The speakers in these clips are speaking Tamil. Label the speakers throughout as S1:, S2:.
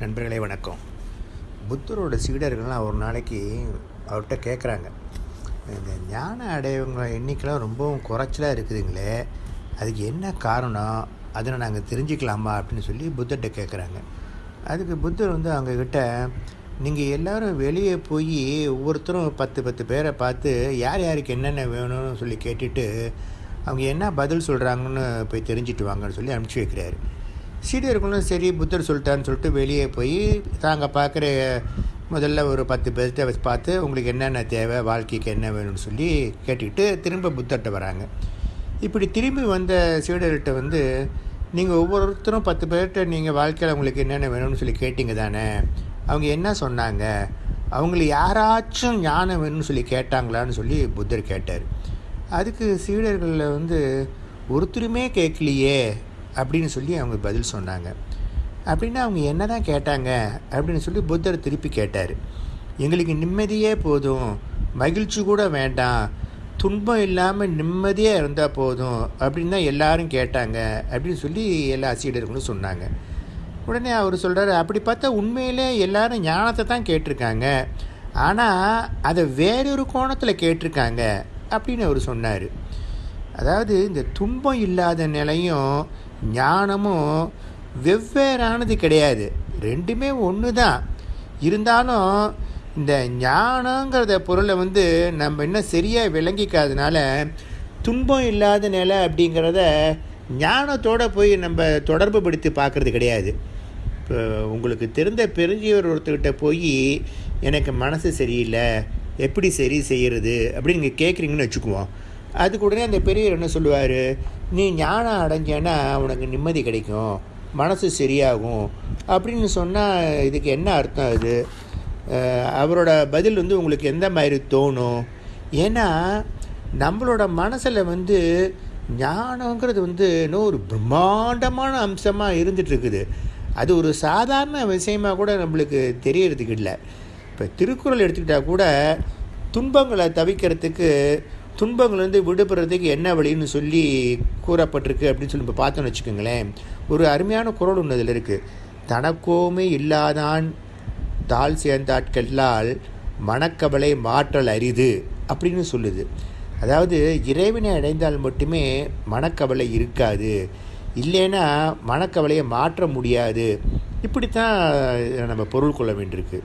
S1: நண்பர்களே வணக்கம். புத்தரோட சீடர்கள்லாம் ஒரு நாளைக்கு அவர்கிட்ட கேட்குறாங்க இந்த ஞான அடையவங்கள எண்ணிக்கைலாம் ரொம்பவும் குறைச்சலாக இருக்குதுங்களே அதுக்கு என்ன காரணம்? அதை நாங்கள் தெரிஞ்சுக்கலாமா? அப்படின்னு சொல்லி புத்தர்கிட்ட கேட்குறாங்க அதுக்கு புத்தர் வந்து அவங்கக்கிட்ட நீங்கள் எல்லோரும் வெளியே போய் ஒவ்வொருத்தரும் பத்து பத்து பேரை பார்த்து யார் யாருக்கு என்னென்ன வேணும்னு சொல்லி கேட்டுட்டு அவங்க என்ன பதில் சொல்கிறாங்கன்னு போய் தெரிஞ்சுட்டு வாங்கன்னு சொல்லி அனுப்பிச்சி வைக்கிறாரு. சீடர்களும் சரி புத்தர் சொல்லிட்டான்னு சொல்லிட்டு வெளியே போய் தாங்கள் பார்க்குற முதல்ல ஒரு பத்து பேர்கிட்ட வச்சு பார்த்து உங்களுக்கு என்னென்ன தேவை வாழ்க்கைக்கு என்ன வேணும்னு சொல்லி கேட்டுக்கிட்டு திரும்ப புத்தர்கிட்ட வராங்க. இப்படி திரும்பி வந்த சீடர்கிட்ட வந்து நீங்கள் ஒவ்வொருத்தரும் பத்து பேர்கிட்ட நீங்கள் வாழ்க்கையில் உங்களுக்கு என்னென்ன வேணும்னு சொல்லி கேட்டிங்க தானே? அவங்க என்ன சொன்னாங்க? அவங்கள யாராச்சும் ஞானம் வேணும்னு சொல்லி கேட்டாங்களான்னு சொல்லி புத்தர் கேட்டார். அதுக்கு சீடர்களில் வந்து ஒருத்தருமே கேட்கலையே அப்படின்னு சொல்லி அவங்க பதில் சொன்னாங்க. அப்படின்னா அவங்க என்ன தான் கேட்டாங்க அப்படின்னு சொல்லி புத்தர் திருப்பி கேட்டார். எங்களுக்கு நிம்மதியே போதும். மகிழ்ச்சி கூட வேண்டாம். துன்பம் இல்லாமல் நிம்மதியாக இருந்தால் போதும் அப்படின்னு தான் எல்லாரும் கேட்டாங்க அப்படின்னு சொல்லி எல்லா ஆசிரியர்களும் சொன்னாங்க. உடனே அவர் சொல்கிறாரு அப்படி பார்த்தா உண்மையிலே எல்லாரும் ஞானத்தை தான் கேட்டிருக்காங்க. ஆனால் அதை வேறொரு கோணத்தில் கேட்டிருக்காங்க. அப்படின்னு அவர் சொன்னார். அதாவது இந்த துன்பம் இல்லாத நிலையும் ஞானமும் வெவ்வேறானது கிடையாது. ரெண்டுமே ஒன்று தான் இருந்தாலும் இந்த ஞானங்கிறத பொருளை வந்து நம்ம இன்னும் சரியாக விளங்கிக்காதனால துன்பம் இல்லாத நிலை அப்படிங்கிறத ஞானத்தோடு போய் நம்ம தொடர்பு படுத்தி பார்க்குறது கிடையாது. இப்போ உங்களுக்கு தெரிந்த பெருஞ்சியவர் ஒருத்தர்கிட்ட போய் எனக்கு மனசு சரியில்லை. எப்படி சரி செய்கிறது அப்படின்னு நீங்கள் கேட்குறீங்கன்னு வச்சுக்குவோம். அதுக்கு உடனே அந்த பெரியவர் என்ன சொல்லுவார்? நீ ஞானம் அடைஞ்சேன்னா உனக்கு நிம்மதி கிடைக்கும். மனசு சரியாகும். அப்படின்னு சொன்னால் இதுக்கு என்ன அர்த்தம் அது? அவரோட பதில் வந்து உங்களுக்கு எந்த மாதிரி தோணும்? ஏன்னா நம்மளோட மனசில் வந்து ஞானங்கிறது வந்து இன்னும் ஒரு பிரம்மாண்டமான அம்சமாக இருந்துகிட்ருக்குது அது ஒரு சாதாரண விஷயமாக கூட நம்மளுக்கு தெரியறதுக்கு இல்லை. இப்போ திருக்குறள் எடுத்துக்கிட்டால் கூட துன்பங்களை தவிக்கிறதுக்கு துன்பங்கள்லேருந்து விடுபடுறதுக்கு என்ன வழின்னு சொல்லி கூறப்பட்டிருக்கு அப்படின்னு சொல்லி இப்போ பார்த்தோன்னு வச்சுக்கோங்களேன். ஒரு அருமையான குரல் ஒன்று அதில் இருக்குது தனக்கோமே இல்லாதான் தாழ் சேர்ந்தாட்களால் மனக்கவலை மாற்றல் அரிது அப்படின்னு சொல்லுது. அதாவது இறைவனை அடைந்தால் மட்டுமே மனக்கவலை இருக்காது. இல்லைன்னா மனக்கவலையை மாற்ற முடியாது. இப்படித்தான் நம்ம பொருள் கொள்ள வேண்டியிருக்கு.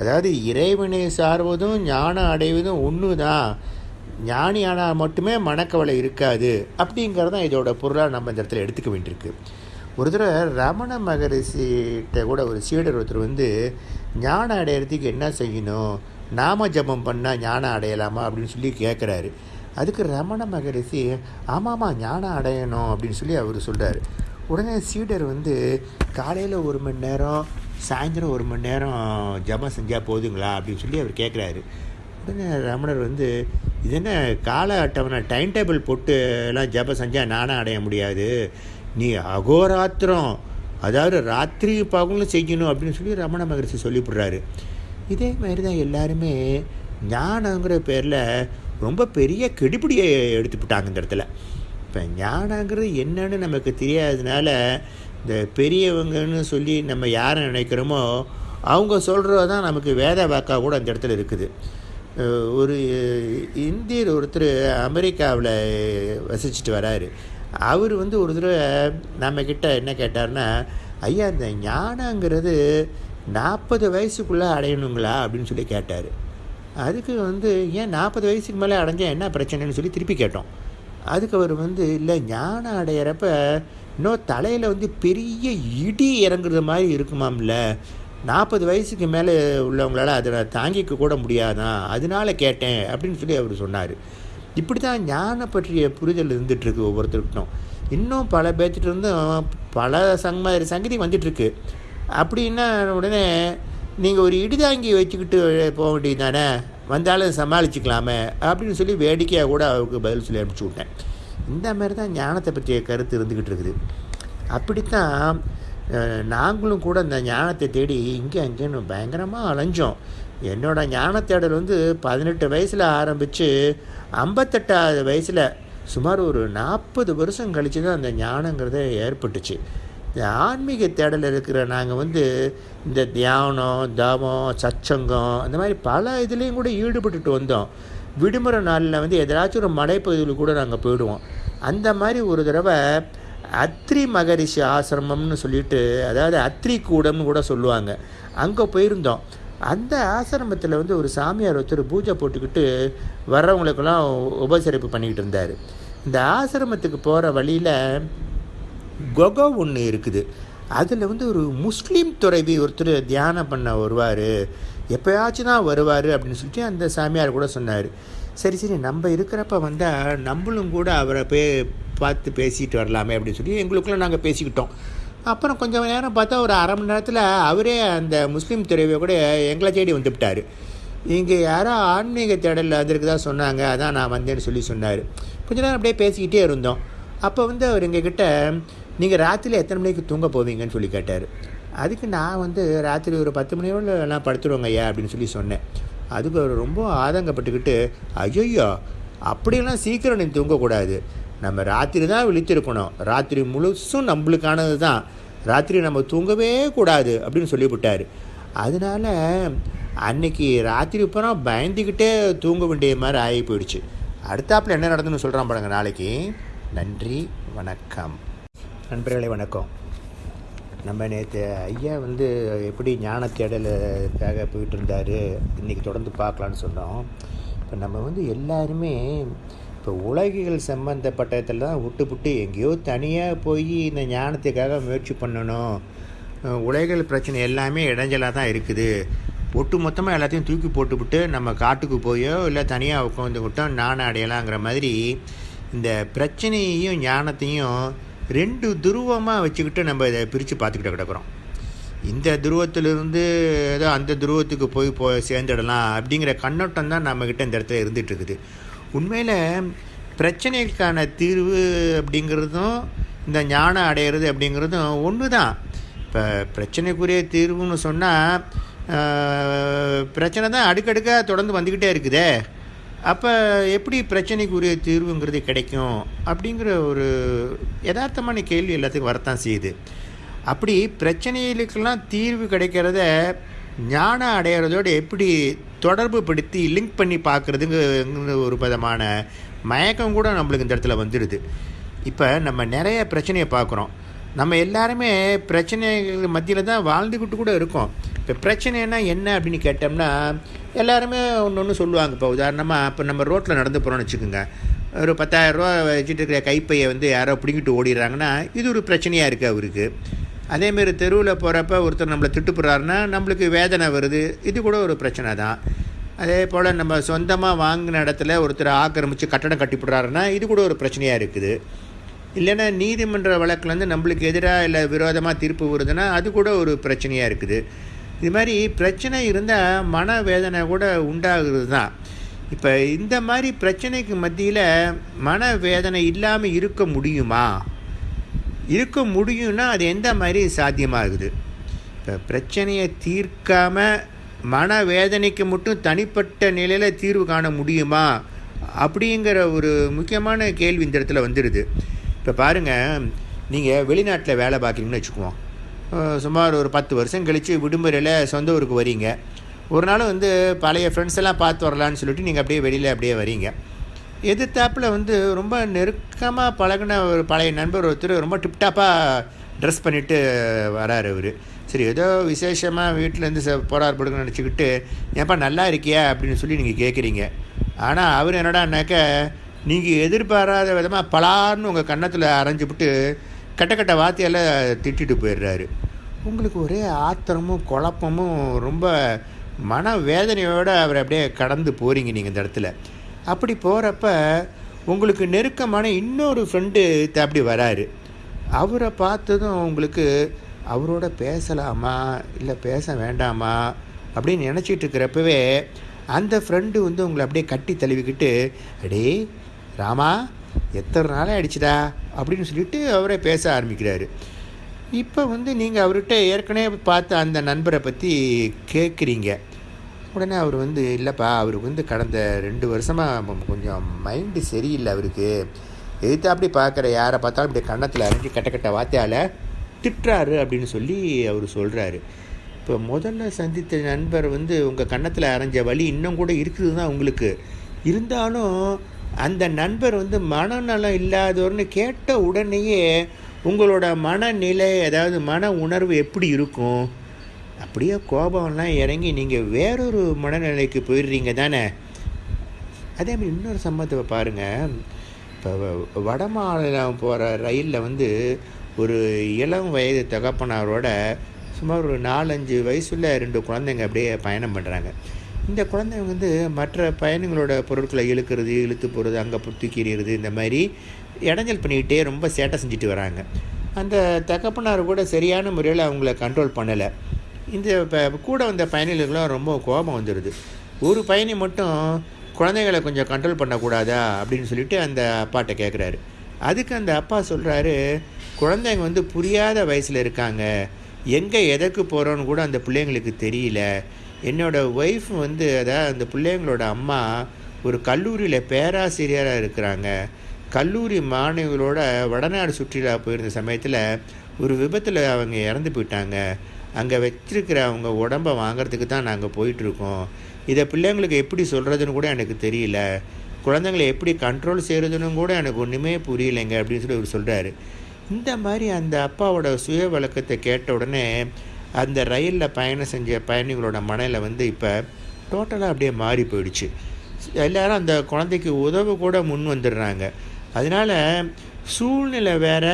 S1: அதாவது இறைவனை சார்வதும் ஞானம் அடைவதும் ஒன்று தான் ஞானி ஆனால் மட்டுமே மனக்கவலை இருக்காது அப்படிங்கிறது தான் இதோட பொருளாக நம்ம இந்த இடத்துல எடுத்துக்க வேண்டியிருக்கு. ஒரு தடவை ரமண மகரிஷிகிட்ட கூட ஒரு சீடர் ஒருத்தர் வந்து ஞானம் அடையிறதுக்கு என்ன செய்யணும்? நாம ஜபம் பண்ணால் ஞானம் அடையலாமா? அப்படின்னு சொல்லி கேட்குறாரு அதுக்கு ரமண மகரிஷி ஆமாம்மா ஞானம் அடையணும் அப்படின்னு சொல்லி அவர் சொல்கிறார் உடனே சீடர் வந்து காலையில் ஒரு மணி நேரம் சாயந்தரம் ஒரு மணி நேரம் ஜபம் செஞ்சால் போதுங்களா? அப்படின்னு சொல்லி அவர் கேட்குறாரு உடனே ரமணர் வந்து இது என்ன கால அட்டவணை? டைம் டேபிள் போட்டு எல்லாம் ஜப செஞ்சால் நானும் அடைய முடியாது. நீ அகோராத்திரம் அதாவது ராத்திரி பகலும் செய்யணும் அப்படின்னு சொல்லி ரமண மகரிஷி சொல்லிவிடுறாரு. இதே மாதிரி தான் எல்லாருமே ஞானங்கிற பேரில் ரொம்ப பெரிய கெடுபிடியை எடுத்துவிட்டாங்க இந்த இடத்துல. இப்போ ஞானங்கிறது என்னன்னு நமக்கு தெரியாததுனால இந்த பெரியவங்கன்னு சொல்லி நம்ம யாரை நினைக்கிறோமோ அவங்க சொல்கிறது தான் நமக்கு வேத வாக்காக கூட அந்த இடத்துல இருக்குது. ஒரு இந்தியர் ஒருத்தர் அமெரிக்காவில் வசிச்சுட்டு வராரு. அவர் வந்து ஒரு தடவை நம்மக்கிட்ட என்ன கேட்டார்னா ஐயா இந்த ஞானங்கிறது நாற்பது வயசுக்குள்ளே அடையணுங்களா? அப்படின்னு சொல்லி கேட்டார். அதுக்கு வந்து ஏன் நாற்பது வயசுக்கு மேலே அடைஞ்சால் என்ன பிரச்சனைன்னு சொல்லி திருப்பி கேட்டோம். அதுக்கு அவர் வந்து இல்லை ஞானம் அடையிறப்ப இன்னும் தலையில் வந்து பெரிய இடி இறங்குறது மாதிரி இருக்குமாம்ல? நாற்பது வயசுக்கு மேலே உள்ளவங்களால அதை தாங்கிக்க கூட முடியாதான் அதனால கேட்டேன் அப்படின்னு சொல்லி அவர் சொன்னார். இப்படி தான் ஞான பற்றிய புரிதல் இருந்துகிட்ருக்கு ஒவ்வொருத்தருக்கிட்டும் இன்னும் பல பேர்த்திட்ட இருந்தும் பல சங் மாதிரி சங்கதி வந்துட்டுருக்கு. அப்படின்னா உடனே நீங்கள் ஒரு இடிதாங்கி வச்சுக்கிட்டு போக வேண்டியது தானே? வந்தாலும் சமாளிச்சுக்கலாமே அப்படின்னு சொல்லி வேடிக்கையாக கூட அவருக்கு பதில் சொல்லி அனுப்பிச்சி விட்டேன். இந்த மாதிரி தான் ஞானத்தை பற்றிய கருத்து இருந்துக்கிட்டு இருக்குது. அப்படித்தான் நாங்களும் கூட இந்த ஞானத்தை தேடி இங்கே அங்கேன்னு பயங்கரமாக அலைஞ்சோம். என்னோடய ஞான தேடல் வந்து பதினெட்டு வயசில் ஆரம்பித்து ஐம்பத்தெட்டாவது வயசில் சுமார் ஒரு நாற்பது வருஷம் கழித்து தான் அந்த ஞானங்கிறத ஏற்பட்டுச்சு. இந்த ஆன்மீக தேடல் இருக்கிற நாங்கள் வந்து இந்த தியானம் தவம் சச்சங்கம் அந்த மாதிரி பல இதுலேயும் கூட ஈடுபட்டுட்டு வந்தோம். விடுமுறை நாளில் வந்து எதாச்சும் ஒரு மலைப்பகுதியில் கூட நாங்கள் போயிடுவோம். அந்த மாதிரி ஒரு தடவை அத்ரி மகரிஷி ஆசிரமம்னு சொல்லிட்டு அதாவது அத்ரி கூடம்னு கூட சொல்லுவாங்க. அங்கே போயிருந்தோம். அந்த ஆசிரமத்தில் வந்து ஒரு சாமியார் ஒருத்தர் பூஜை போட்டுக்கிட்டு வர்றவங்களுக்கெல்லாம் உபசரிப்பு பண்ணிக்கிட்டு இருந்தார். இந்த ஆசிரமத்துக்கு போகிற வழியில் கொகோ ஒன்று இருக்குது. அதில் வந்து ஒரு முஸ்லீம் துறவி ஒருத்தர் தியானம் பண்ண வருவார். எப்போயாச்சும் தான் வருவார் அப்படின்னு சொல்லிட்டு அந்த சாமியார் கூட சொன்னார். சரி சரி நம்ம இருக்கிறப்ப வந்தால் நம்மளும் கூட அவரை போய் பார்த்து பேசிட்டு வரலாமே அப்படின்னு சொல்லி எங்களுக்குள்ளே நாங்கள் பேசிக்கிட்டோம். அப்புறம் கொஞ்சம் நேரம் பார்த்தா ஒரு அரை மணி நேரத்தில் அவரே அந்த முஸ்லீம் துறவியை கூட எங்களை தேடி வந்துவிட்டார் இங்கே யாரோ ஆன்மீக தேடலில் வந்திருக்குதா சொன்னாங்க அதான் நான் வந்தேன்னு சொல்லி சொன்னார். கொஞ்ச நேரம் அப்படியே பேசிக்கிட்டே இருந்தோம். அப்போ வந்து அவர் எங்ககிட்ட நீங்கள் ராத்திரியில் எத்தனை மணிக்கு தூங்க போவீங்கன்னு சொல்லி கேட்டார். அதுக்கு நான் வந்து ராத்திரி ஒரு பத்து மணியோட நான் படுத்துருவோங்க ஐயா அப்படின்னு சொல்லி சொன்னேன். அதுக்கு அவர் ரொம்ப ஆதங்கப்பட்டுக்கிட்டு ஐயோ அப்படியெல்லாம் சீக்கிரம் நீ தூங்கக்கூடாது. நம்ம ராத்திரி தான் விழித்திருக்கணும். ராத்திரி முழுசும் நம்மளுக்கானது தான். ராத்திரி நம்ம தூங்கவே கூடாது அப்படின்னு சொல்லிவிட்டார் அதனால அன்னைக்கு ராத்திரி பூரா பயந்துக்கிட்டே தூங்க வேண்டிய மாதிரி ஆகி போயிடுச்சு. அடுத்தாப்பில் என்ன நடந்துன்னு சொல்கிறான் பாருங்க நாளைக்கு. நன்றி வணக்கம். நண்பர்களே வணக்கம். நம்ம நேற்று ஐயா வந்து எப்படி ஞான தேடலுக்காக போயிட்டு இருந்தார் இன்றைக்கி தொடர்ந்து பார்க்கலான்னு சொன்னோம். இப்போ நம்ம வந்து எல்லாருமே இப்போ உலகிகள் சம்மந்தப்பட்டதில் தான் விட்டுப்புட்டு எங்கேயோ தனியாக போய் இந்த ஞானத்துக்காக முயற்சி பண்ணணும். உலகிகள் பிரச்சனை எல்லாமே இடைஞ்சலாக தான் இருக்குது. ஒட்டு மொத்தமாக எல்லாத்தையும் தூக்கி போட்டுவிட்டு நம்ம காட்டுக்கு போயோ இல்லை தனியாக உட்காந்துக்கிட்டோம் நான் அடையலாங்கிற மாதிரி இந்த பிரச்சனையையும் ஞானத்தையும் ரெண்டு துருவமாக வச்சுக்கிட்டு நம்ம இதை பிரித்து பார்த்துக்கிட்டு கிடக்குறோம். இந்த துருவத்திலிருந்து ஏதோ அந்த துருவத்துக்கு போய் போ சேர்ந்துடலாம் அப்படிங்கிற கண்ணோட்டம் தான் நம்மக்கிட்ட இந்த இடத்துல இருந்துகிட்டு இருக்குது. உண்மையில் பிரச்சனைக்கான தீர்வு அப்படிங்கிறதும் இந்த ஞானம் அடையிறது அப்படிங்கிறதும் ஒன்று தான் இப்போ பிரச்சனைக்குரிய தீர்வுன்னு சொன்னால் பிரச்சனை தான் அடுக்கடுக்காக தொடர்ந்து வந்துக்கிட்டே இருக்குதே. அப்போ எப்படி பிரச்சனைக்குரிய தீர்வுங்கிறது கிடைக்கும் அப்படிங்கிற ஒரு யதார்த்தமான கேள்வி எல்லாத்துக்கும் வரத்தான் செய்யுது. அப்படி பிரச்சனைகளுக்கெல்லாம் தீர்வு கிடைக்கிறத ஞானம் அடையிறதோடு எப்படி தொடர்பு படுத்தி லிங்க் பண்ணி பார்க்குறதுங்கிற ஒரு விதமான மயக்கம் கூட நம்மளுக்கு இந்த இடத்துல வந்துடுது. இப்போ நம்ம நிறைய பிரச்சனையை பார்க்குறோம். நம்ம எல்லாருமே பிரச்சனைகள் மத்தியில் தான் வாழ்ந்துக்கிட்டு கூட இருக்கோம். இப்போ பிரச்சனைனா என்ன அப்படின்னு கேட்டோம்னா எல்லாருமே ஒன்று ஒன்று சொல்லுவாங்க. இப்போ உதாரணமாக இப்போ நம்ம ரோட்டில் நடந்து போகிறோம்னு வச்சுக்கோங்க. ஒரு பத்தாயிரரூவா வச்சுட்டு இருக்கிற கைப்பையை வந்து யாரோ பிடிங்கிட்டு ஓடிடுறாங்கன்னா இது ஒரு பிரச்சனையாக இருக்குது அவருக்கு. அதேமாரி தெருவில் போகிறப்ப ஒருத்தர் நம்மளை திட்டுப்படுறாருன்னா நம்மளுக்கு வேதனை வருது. இது கூட ஒரு பிரச்சனை தான். அதே போல் நம்ம சொந்தமாக வாங்கின இடத்துல ஒருத்தர் ஆக்கிரமித்து கட்டடம் கட்டிவிடுறாருன்னா இது கூட ஒரு பிரச்சனையாக இருக்குது. இல்லைன்னா நீதிமன்ற வழக்கில் வந்து நம்மளுக்கு எதிராக இல்லை விரோதமாக தீர்ப்பு வருதுன்னா அது கூட ஒரு பிரச்சனையாக இருக்குது. இது மாதிரி பிரச்சனை இருந்தால் மன வேதனை கூட உண்டாகுறது தான். இப்போ இந்த மாதிரி பிரச்சனைக்கு மத்தியில் மன வேதனை இல்லாமல் இருக்க முடியுமா? இருக்க முடியும்னா அது எந்த மாதிரி சாத்தியமாகுது? இப்போ பிரச்சனையை தீர்க்காமல் மன வேதனைக்கு மட்டும் தனிப்பட்ட நிலையில் தீர்வு காண முடியுமா? அப்படிங்கிற ஒரு முக்கியமான கேள்வி இந்த இடத்துல வந்துடுது இப்போ பாருங்கள் நீங்கள் வெளிநாட்டில் வேலை பார்க்குறீங்கன்னு வச்சுக்குவோம். சுமார் ஒரு பத்து வருஷம் கழித்து விடுமுறையில் சொந்த ஊருக்கு வரீங்க. ஒரு நாள் வந்து பழைய ஃப்ரெண்ட்ஸ் எல்லாம் பார்த்து வரலான்னு சொல்லிட்டு நீங்கள் அப்படியே வெளியில் அப்படியே வரீங்க. எதிர்த்தாப்பில் வந்து ரொம்ப நெருக்கமாக பழகின ஒரு பழைய நண்பர் ஒருத்தர் ரொம்ப டிப்டாப்பாக ட்ரெஸ் பண்ணிவிட்டு வராரு அவர். சரி ஏதோ விசேஷமாக வீட்டிலேருந்து ச போரார் நினச்சிக்கிட்டு ஏன்ப்பா நல்லா இருக்கியா? அப்படின்னு சொல்லி நீங்கள் கேட்குறீங்க ஆனால் அவர் என்னடான்னாக்க நீங்கள் எதிர்பாராத விதமாக பலார்னு உங்கள் கன்னத்தில் அரைஞ்சிவிட்டு கட்ட கட்ட வார்த்தையால் திட்டிட்டு போயிடுறாரு. உங்களுக்கு ஒரே ஆத்திரமும் குழப்பமும் ரொம்ப மன வேதனையோடு அவர் அப்படியே கடந்து போகிறீங்க நீங்கள் இந்த இடத்துல. அப்படி போகிறப்ப உங்களுக்கு நெருக்கமான இன்னொரு ஃப்ரெண்டு அப்படி வராரு. அவரை பார்த்ததும் உங்களுக்கு அவரோட பேசலாமா? இல்லை பேச வேண்டாமா? அப்படின்னு நினச்சிட்டு இருக்கிறப்பவே அந்த ஃப்ரெண்டு வந்து உங்களை அப்படியே கட்டி தழுவிக்கிட்டு அடே ராமா எத்தனை நாளே அடிச்சுடா அப்படின்னு சொல்லிட்டு அவரே பேச ஆரம்பிக்கிறாரு. இப்போ வந்து நீங்கள் அவர்கிட்ட ஏற்கனவே பார்த்த அந்த நண்பரை பற்றி கேட்குறீங்க உடனே அவர் வந்து இல்லைப்பா அவருக்கு வந்து கடந்த ரெண்டு வருஷமாக கொஞ்சம் மைண்டு சரியில்லை அவருக்கு. எதிர்த்தாப்படி பார்க்குற? யாரை பார்த்தாலும் இப்படி கன்னத்தில் அரைஞ்சி கட்ட கட்ட வார்த்தையால் திட்டுறாரு அப்படின்னு சொல்லி அவர் சொல்கிறாரு இப்போ முதல்ல சந்தித்த நண்பர் வந்து உங்கள் கன்னத்தில் அரைஞ்ச வலி இன்னும் கூட இருக்குது தான் உங்களுக்கு. இருந்தாலும் அந்த நண்பர் வந்து மனநலம் இல்லாதவர்னு கேட்ட உடனேயே உங்களோட மனநிலை அதாவது மன உணர்வு எப்படி இருக்கும்? அப்படியே கோபம்லாம் இறங்கி நீங்கள் வேறொரு மனநிலைக்கு போயிடுறீங்க தானே? அதே மாதிரி இன்னொரு சம்பவத்தை பாருங்கள் இப்போ வட மாநிலம் போகிற ரயிலில் வந்து ஒரு இளம் வயது தகப்பனாரோட சுமார் ஒரு நாலஞ்சு வயசுள்ள ரெண்டு குழந்தைங்க அப்படியே பயணம் பண்ணுறாங்க இந்த குழந்தைங்க வந்து மற்ற பயணங்களோட பொருட்களை இழுக்கிறது இழுத்து போகிறது அங்கே தூக்கிறது இந்த மாதிரி இடைஞ்சல் பண்ணிக்கிட்டே ரொம்ப சேட்டை செஞ்சுட்டு வராங்க. அந்த தகப்பனார் கூட சரியான முறையில் அவங்கள கண்ட்ரோல் பண்ணலை. இந்த இப்போ கூட வந்த பயணிகளுக்கெல்லாம் ரொம்ப கோபம் வந்துடுது ஒரு பயணி மட்டும் குழந்தைகளை கொஞ்சம் கண்ட்ரோல் பண்ணக்கூடாதா? அப்படின்னு சொல்லிட்டு அந்த அப்பாட்ட கேட்குறாரு அதுக்கு அந்த அப்பா சொல்கிறாரு குழந்தைங்க வந்து புரியாத வயசில் இருக்காங்க. எங்கே எதற்கு போகிறோன்னு கூட அந்த பிள்ளைங்களுக்கு தெரியல. என்னோடய ஒய்ஃப் வந்து அதாவது அந்த பிள்ளைங்களோட அம்மா ஒரு கல்லூரியில் பேராசிரியராக இருக்கிறாங்க. கல்லூரி மாணவிகளோட வடநாடு சுற்றுலா போயிருந்த சமயத்தில் ஒரு விபத்தில் அவங்க இறந்து போயிட்டாங்க. அங்கே வச்சிருக்கிற அவங்க உடம்பை வாங்கிறதுக்கு தான் நாங்கள் போயிட்டுருக்கோம். இதை பிள்ளைங்களுக்கு எப்படி சொல்கிறதுன்னு கூட எனக்கு தெரியல. குழந்தைங்களை எப்படி கண்ட்ரோல் செய்கிறதுன்னு கூட எனக்கு ஒன்றுமே புரியலைங்க அப்படின்னு சொல்லி அவர் சொல்கிறாரு இந்த மாதிரி அந்த அப்பாவோட சுய வழக்கத்தை கேட்ட உடனே அந்த ரயிலில் பயணம் செஞ்ச பயணிகளோட மனையில் வந்து இப்போ டோட்டலாக அப்படியே மாறி போயிடுச்சு. எல்லாரும் அந்த குழந்தைக்கு உதவு கூட முன் வந்துடுறாங்க. அதனால் சூழ்நிலை வேற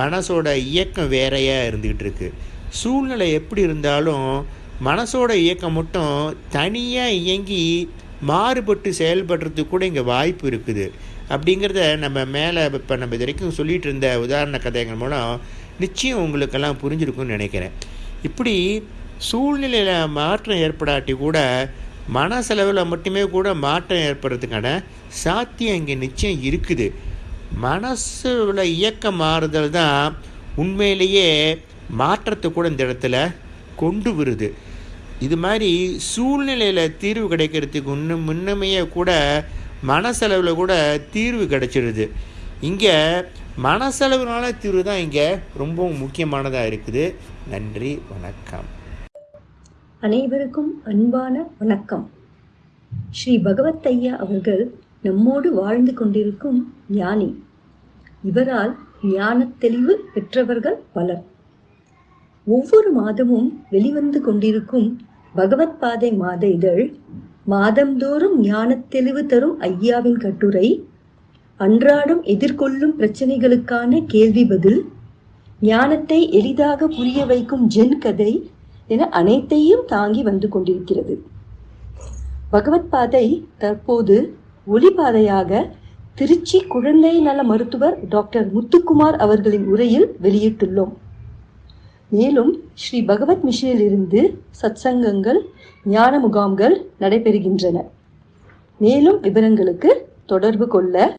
S1: மனசோட இயக்கம் வேறையாக இருந்துக்கிட்டு இருக்குது சூழ்நிலை எப்படி இருந்தாலும் மனசோட இயக்கம் மட்டும் தனியாக இயங்கி மாறுபட்டு செயல்படுறதுக்கு கூட இங்கே வாய்ப்பு இருக்குது. அப்படிங்கிறத நம்ம மேலே இப்போ நம்ம இது வரைக்கும் சொல்லிகிட்டு இருந்த உதாரண கதைகள் மூலம் நிச்சயம் உங்களுக்கெல்லாம் புரிஞ்சிருக்கும்னு நினைக்கிறேன். இப்படி சூழ்நிலையில் மாற்றம் ஏற்படாட்டி கூட மனசளவில் மட்டுமே கூட மாற்றம் ஏற்படுறதுக்கான சாத்தியம் இங்கே நிச்சயம் இருக்குது. மனசில் இயக்கம் மாறுதல் தான் உண்மையிலேயே மாற்றத்தை கூட இந்த இடத்துல கொண்டு வருது. இது மாதிரி சூழ்நிலையில் தீர்வு கிடைக்கிறதுக்கு இன்னும் முன்னமையே கூட மனசளவில் கூட தீர்வு கிடைச்சிடுது இங்கே மனசளவுனால தீர்வு தான் இங்கே ரொம்பவும் முக்கியமானதாக இருக்குது. நன்றி வணக்கம்.
S2: அனைவருக்கும் அன்பான வணக்கம். ஸ்ரீ பகவத் ஐயா அவர்கள் நம்மோடு வாழ்ந்து கொண்டிருக்கும் ஞானி. இவரால் ஞான தெளிவு பெற்றவர்கள் பலர். ஒவ்வொரு மாதமும் வெளிவந்து கொண்டிருக்கும் பகவத் பாதை மாத இதழ் மாதந்தோறும் ஞானத் தெளிவு தரும் ஐயாவின் கட்டுரை அன்றாடம் எதிர்கொள்ளும் பிரச்சனைகளுக்கான கேள்வி பதில் ஞானத்தை எளிதாக புரிய வைக்கும் ஜென் கதை என அனைத்தையும் தாங்கி வந்து கொண்டிருக்கிறது. பகவத் பாதை தற்போது ஒளிபாதையாக திருச்சி குழந்தை நல மருத்துவர் டாக்டர் முத்துக்குமார் அவர்களின் உரையில் வெளியிட்டுள்ளோம். மேலும் ஸ்ரீ பகவத் மிஷனிலிருந்து சத்சங்கங்கள் ஞான முகாம்கள் நடைபெறுகின்றன. மேலும் விவரங்களுக்கு தொடர்பு கொள்ள